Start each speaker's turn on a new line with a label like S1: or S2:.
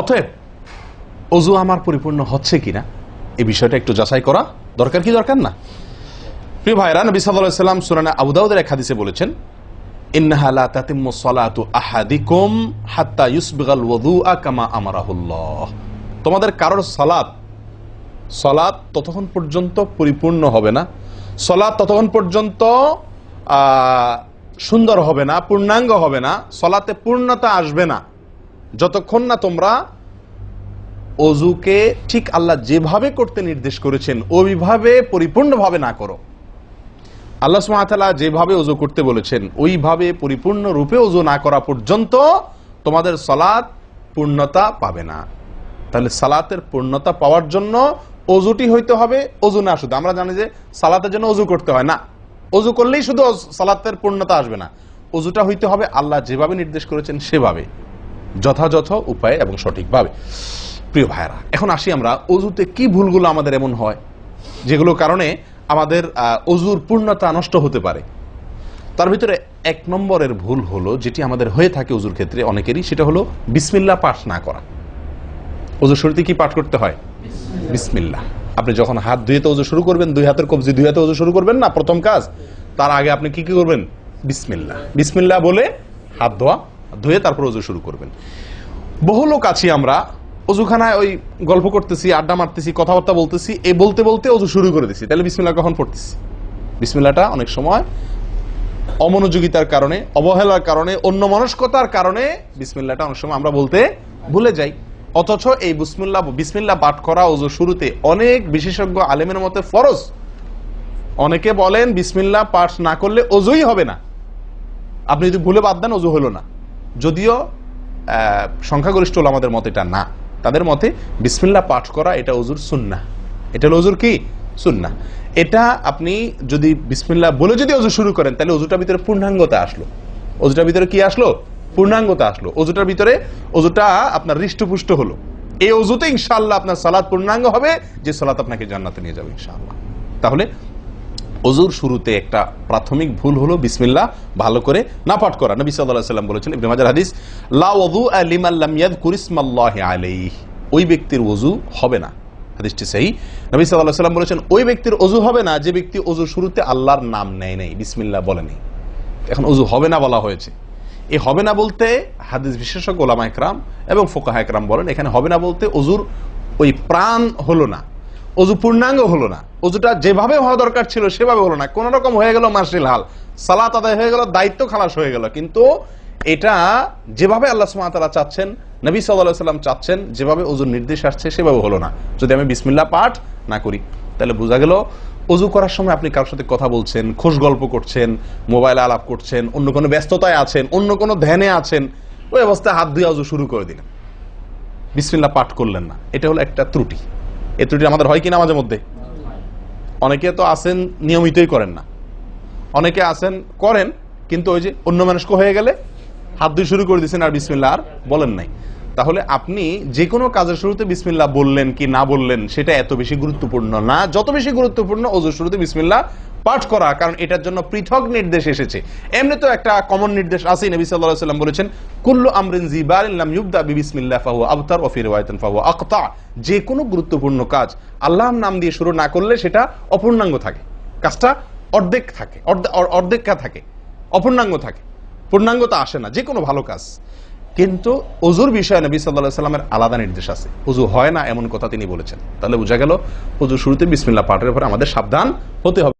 S1: অতএব, অজু আমার পরিপূর্ণ হচ্ছে কিনা, এই বিষয়টা একটু যাচাই করা দরকার কি দরকার না? প্রিয় ভাইরা নবী সাল্লাল্লাহু সাল্লাম সুরানা আবুদাউদের এক হাদিসে বলেছেন তোমাদের কারোর সালাত সলাৎ ততক্ষণ পর্যন্ত পরিপূর্ণ হবে না সলাৎ ততক্ষণ পর্যন্ত সুন্দর হবে না, পূর্ণাঙ্গ হবে না, সলাতে পূর্ণতা আসবে না। যতক্ষণ না তোমরা অজুকে ঠিক আল্লাহ যেভাবে করতে নির্দেশ করেছেন, ওইভাবে পরিপূর্ণভাবে না করো। আল্লাহ সুমাতালা যেভাবে অজু করতে বলেছেন, ওইভাবে পরিপূর্ণ রূপে অজু না করা পর্যন্ত তোমাদের সলাৎ পূর্ণতা পাবে না। তাহলে সালাতের পূর্ণতা পাওয়ার জন্য অজুটি হইতে হবে, অজু না শুধু। আমরা জানি যে সালাতের জন্য অজু করতে হয় না। অজু করলেই শুধু সালাতের পূর্ণতা আসবে না। অজুটা হইতে হবে আল্লাহ যেভাবে নির্দেশ করেছেন সেভাবে। যথাযথ উপায়ে এবং সঠিকভাবে। প্রিয় ভাইরা এখন আসি আমরা অজুতে কি ভুলগুলো আমাদের এমন হয় যেগুলো কারণে আমাদের অজুর পূর্ণতা নষ্ট হতে পারে। তার ভিতরে এক নম্বরের ভুল হলো যেটি আমাদের হয়ে থাকে অজুর ক্ষেত্রে অনেকেরই সেটা হলো বিসমিল্লা পাঠ না করা। অজুর শুরুতে কি পাঠ করতে হয়? বিসমিল্লাহ। আপনি যখন হাত ধুয়ে তো অজু শুরু করবেন দুই হাতের কবজি দুই হাতে অজু শুরু করবেন না প্রথম কাজ তার আগে আপনি কি কি করবেন? বিসমিল্লাহ। বিসমিল্লাহ বলে হাত ধোয়া। ধুয়ে তারপর অজু শুরু করবেন। বহু লোক আছি আমরা অজুখানায় ওই গল্প করতেছি, আড্ডা মারতেছি, কথাবার্তা বলতেছি এ বলতে বলতে অজু শুরু করে দিছি। তাহলে বিসমিল্লাহ কখন পড়তেছি? বিসমিল্লাহটা অনেক সময় অমনোযোগিতার কারণে, অবহেলার কারণে অন্য মনস্কতার কারণে বিসমিল্লাহটা অনেক সময় আমরা বলতে ভুলে যাই। অথচ এই বিসমিল্লাহ বিসমিল্লাহ পাঠ করা ওজু শুরুতে অনেক বিশেষজ্ঞ আলেমের মতে ফরজ। অনেকে বলেন, বিসমিল্লাহ পাঠ না করলে অজুই হবে না। আপনি যদি ভুলে বাদ দেন অজু হলো না। যদিও সংখ্যাগরিষ্ঠ হলো আমাদের মতে এটা না। তাদের মতে বিসমিল্লাহ পাঠ করা এটা অজুর সুন্না এটা হলো অজুর কি? সুন্না এটা আপনি যদি বিসমিল্লাহ বলে যদি অজু শুরু করেন, তাহলে অজুটার ভিতরে পূর্ণাঙ্গতা আসলো। অজুটার ভিতরে কি আসলো? পূর্ণাঙ্গতা আসলো। অজুটার ভিতরে অজুটা আপনার হৃষ্টপুষ্ট হলো। এই অজুতে ইনশাল্লাহ আপনার সালাদ পূর্ণাঙ্গ হবে, যে সালাদ আপনাকে জান্নাতে নিয়ে যাবে ইনশাআল্লাহ। তাহলে অজুর শুরুতে একটা প্রাথমিক ভুল হলো, বিসমিল্লাহ, ভালো করে না পাঠ করা। নবী সাল্লাল্লাহু সাল্লাম বলেছেন, ইবনে মাজাহ হাদিস, লা ওযু লিমান লাম ইয়াযকুর ইসমাল্লাহি আলাইহি। ওই ব্যক্তির ওযু হবে না। হাদিসটি সহি। নবী আলাইহি সাল্লাম বলেছেন, ওই ব্যক্তির ওযু হবে না, যে ব্যক্তি ওযু শুরুতে আল্লাহর নাম নেয় নাই। বিসমিল্লাহ বলেনি। এখন অজু হবে না বলা হয়েছে। এই হবে না বলতে হাদিস বিশেষজ্ঞ ওলামা একরাম এবং ফোকাহা একরাম বলেন, এখানে হবে না বলতে অজুর ওই প্রাণ হলো না। অজু পূর্ণাঙ্গ হলো না। অজুটা যেভাবে হওয়া দরকার ছিল সেভাবে হলো না। কোন রকম হয়ে গেল মার্শিল হাল। সালাত আদায় হয়ে গেল, দায়িত্ব খালাস হয়ে গেল। কিন্তু এটা যেভাবে আল্লাহ সুমাতালা চাচ্ছেন, নবী সাল্লাম চাচ্ছেন, যেভাবে অজুর নির্দেশ আসছে সেভাবে হলো না। যদি আমি বিসমিল্লা পাঠ না করি, তাহলে বোঝা গেল অজু করার সময় আপনি কারোর সাথে কথা বলছেন, খোশ গল্প করছেন, মোবাইল আলাপ করছেন, অন্য কোনো ব্যস্ততায় আছেন, অন্য কোনো ধ্যানে আছেন, ওই অবস্থায় হাত ধুয়ে অজু শুরু করে দিলেন। বিসমিল্লা পাঠ করলেন না। এটা হলো একটা ত্রুটি। এই ত্রুটি আমাদের হয় কিনা মাঝে মধ্যে? অনেকে তো আসেন নিয়মিতই করেন না। অনেকে আসেন করেন, কিন্তু ওই যে অন্য মানুষকে হয়ে গেলে হাত দিয়ে শুরু করে দিয়েছেন আর বিসমিল্লা আর বলেন নাই। তাহলে আপনি যে কোনো কাজের শুরুতে বিসমিল্লা বললেন কি না বললেন, সেটা এত বেশি গুরুত্বপূর্ণ না। যত বেশি গুরুত্বপূর্ণ ওজুর শুরুতে বিসমিল্লা পাঠ করা, কারণ এটার জন্য পৃথক নির্দেশ এসেছে। এমনি তো একটা কমন নির্দেশ আছে নবী সাল্লাল্লাহু সাল্লাম বলেছেন, কুল্লু আমরিন জিবারিন লাম ইউবদা বিবিসমিল্লাহ ফাহুয়া আবতার ওয়া ফি রিওয়ায়াতিন ফাহুয়া আকতা। যে কোনো গুরুত্বপূর্ণ কাজ আল্লাহর নাম দিয়ে শুরু না করলে সেটা অপূর্ণাঙ্গ থাকে। কাজটা অর্ধেক থাকে, অর্ধে- অর- অর্ধেকা থাকে, অপূর্ণাঙ্গ থাকে। পূর্ণাঙ্গতা আসে না যে কোনো ভালো কাজ। কিন্তু অজুর বিষয়ে নবী সাল্লা সাল্লামের আলাদা নির্দেশ আছে। অজু হয় না এমন কথা তিনি বলেছেন। তাহলে বোঝা গেল, অজু শুরুতে বিসমিল্লা পাঠের পরে আমাদের সাবধান হতে হবে।